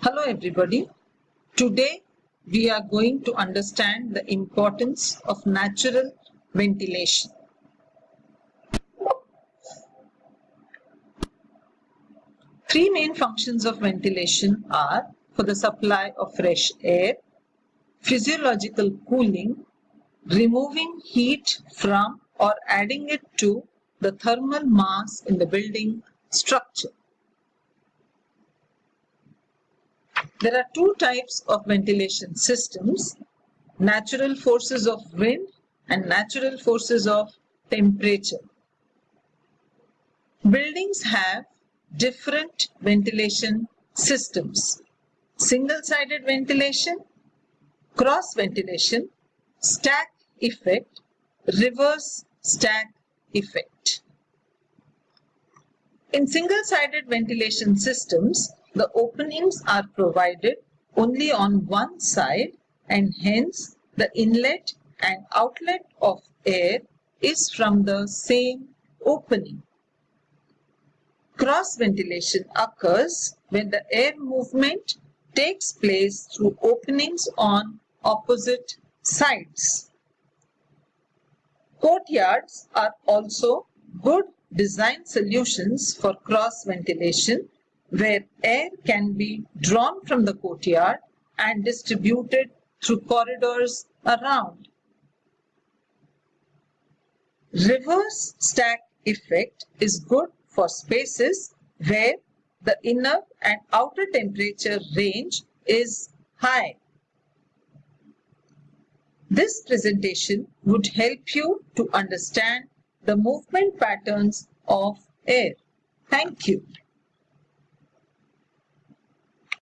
Hello everybody. Today we are going to understand the importance of natural ventilation. Three main functions of ventilation are for the supply of fresh air, physiological cooling, removing heat from or adding it to the thermal mass in the building structure. There are two types of ventilation systems, natural forces of wind and natural forces of temperature. Buildings have different ventilation systems. Single-sided ventilation, cross ventilation, stack effect, reverse stack effect. In single-sided ventilation systems, the openings are provided only on one side and hence the inlet and outlet of air is from the same opening. Cross ventilation occurs when the air movement takes place through openings on opposite sides. Courtyards are also good design solutions for cross ventilation where air can be drawn from the courtyard and distributed through corridors around. Reverse stack effect is good for spaces where the inner and outer temperature range is high. This presentation would help you to understand the movement patterns of air. Thank you.